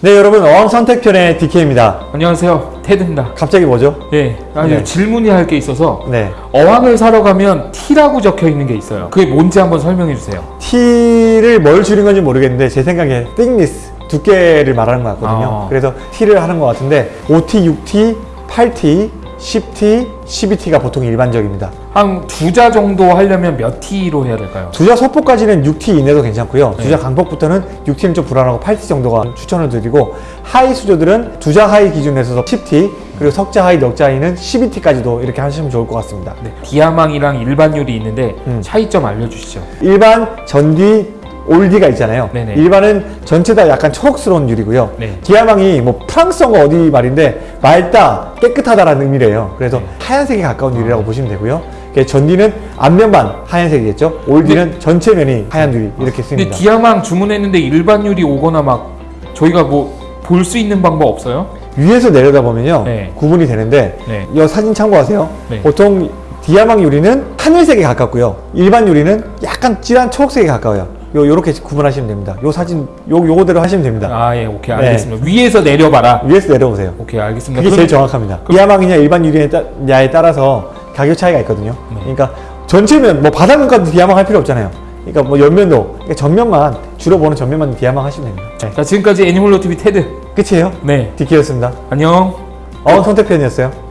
네 여러분 어항 선택편의 DK입니다. 안녕하세요. 테드입니다. 갑자기 뭐죠? 예 아니 네. 질문이 할 게 있어서 네. 어항을 사러 가면 T라고 적혀 있는 게 있어요. 그게 뭔지 한번 설명해 주세요. T를 뭘 줄인 건지 모르겠는데 제 생각에 thickness 두께를 말하는 것 같거든요. 아. 그래서 T를 하는 것 같은데 5T, 6T, 8T, 10T, 12T가 보통 일반적입니다 한 두 자 정도 하려면 몇 T로 해야 될까요? 두자 소포까지는 6T 이내도 괜찮고요 네. 두자 강폭부터는 6T는 좀 불안하고 8T 정도가 추천을 드리고 하이 수조들은 두자 하이 기준에서 10T 그리고 석자 하이, 넉자 하이는 12T까지도 이렇게 하시면 좋을 것 같습니다 네. 디아망이랑 일반 유리 있는데 음. 차이점 알려주시죠 일반 전디 올디가 있잖아요. 네네. 일반은 전체 다 약간 초록스러운 유리고요. 네. 디아망이 뭐 프랑스어가 어디 말인데 맑다, 깨끗하다라는 의미래요. 그래서 네. 하얀색에 가까운 유리라고 보시면 되고요. 이게 전디는 앞면만 하얀색이겠죠. 올디는 전체 면이 하얀 유리 이렇게 근데 씁니다. 디아망 주문했는데 일반 유리 오거나 막 저희가 뭐 볼 수 있는 방법 없어요? 위에서 내려다 보면요. 네. 구분이 되는데 네. 이 사진 참고하세요. 네. 보통 디아망 유리는 하늘색에 가깝고요. 일반 유리는 약간 진한 초록색에 가까워요. 요 요렇게 구분하시면 됩니다. 요 사진 요 요거대로 하시면 됩니다. 아 예 오케이 네. 알겠습니다 위에서 내려봐라 위에서 내려보세요. 오케이 알겠습니다 그게 그럼- 제일 정확합니다. 디아망이냐 일반 유리냐에 따라서 가격 차이가 있거든요. 네. 그러니까 전체면 뭐 바닥면까지 디아망 할 필요 없잖아요. 그러니까 뭐 옆면도 그러니까 전면만 주로 보는 전면만 디아망 하시면 됩니다. 네. 자 지금까지 애니멀로 TV 테드 끝이에요. 네 디키였습니다. 안녕 어 선택편이었어요.